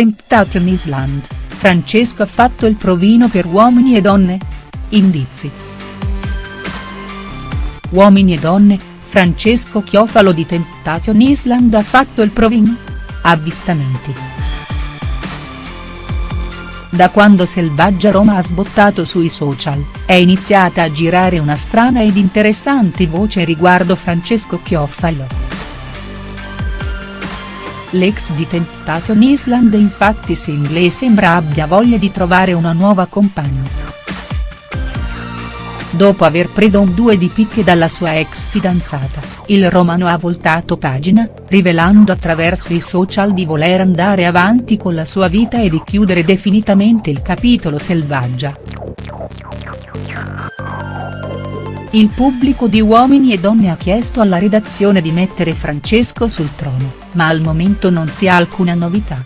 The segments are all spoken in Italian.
Temptation Island, Francesco ha fatto il provino per uomini e donne? Indizi. Uomini e donne, Francesco Chiofalo di Temptation Island ha fatto il provino? Avvistamenti. Da quando Selvaggia Roma ha sbottato sui social, è iniziata a girare una strana ed interessante voce riguardo Francesco Chiofalo. L'ex di Temptation Island infatti single e sembra abbia voglia di trovare una nuova compagna. Dopo aver preso un due di picche dalla sua ex fidanzata, il romano ha voltato pagina, rivelando attraverso i social di voler andare avanti con la sua vita e di chiudere definitivamente il capitolo selvaggia. Il pubblico di Uomini e Donne ha chiesto alla redazione di mettere Francesco sul trono, ma al momento non si ha alcuna novità.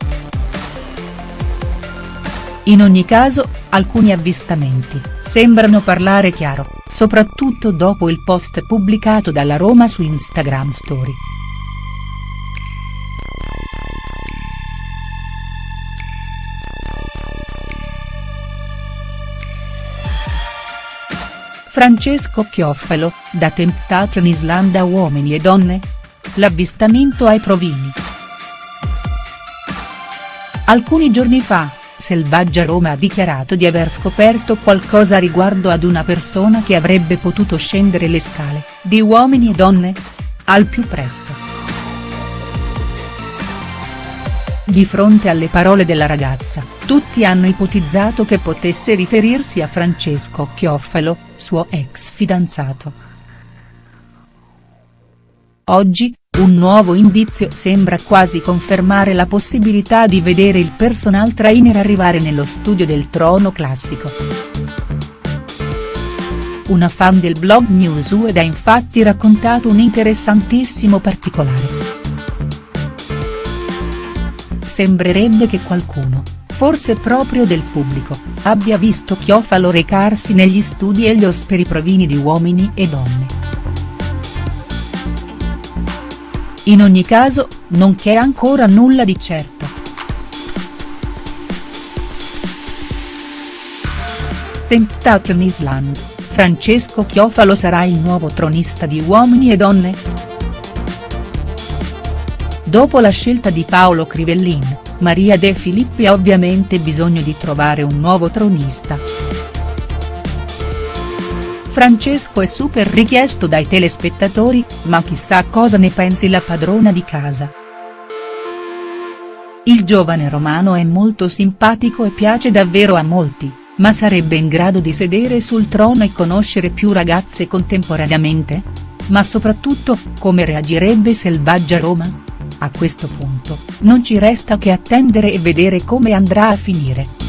In ogni caso, alcuni avvistamenti, sembrano parlare chiaro, soprattutto dopo il post pubblicato dalla Roma su Instagram Story. Francesco Chiofalo, da Temptation Island a Uomini e Donne? L'avvistamento ai provini. Alcuni giorni fa, Selvaggia Roma ha dichiarato di aver scoperto qualcosa riguardo ad una persona che avrebbe potuto scendere le scale, di Uomini e Donne? Al più presto. Di fronte alle parole della ragazza, tutti hanno ipotizzato che potesse riferirsi a Francesco Chiofalo, suo ex fidanzato. Oggi, un nuovo indizio sembra quasi confermare la possibilità di vedere il personal trainer arrivare nello studio del Trono Classico. Una fan del blog Newswed ha infatti raccontato un interessantissimo particolare sembrerebbe che qualcuno, forse proprio del pubblico, abbia visto Chiofalo recarsi negli studi Helios per i provini di Uomini e Donne. In ogni caso, non c'è ancora nulla di certo. Temptation Island, Francesco Chiofalo sarà il nuovo tronista di Uomini e Donne?. Dopo la scelta di Paolo Crivellin, Maria De Filippi ha ovviamente bisogno di trovare un nuovo tronista. Francesco è super richiesto dai telespettatori, ma chissà cosa ne pensi la padrona di casa. Il giovane romano è molto simpatico e piace davvero a molti, ma sarebbe in grado di sedere sul trono e conoscere più ragazze contemporaneamente? Ma soprattutto, come reagirebbe Selvaggia Roma?. A questo punto, non ci resta che attendere e vedere come andrà a finire.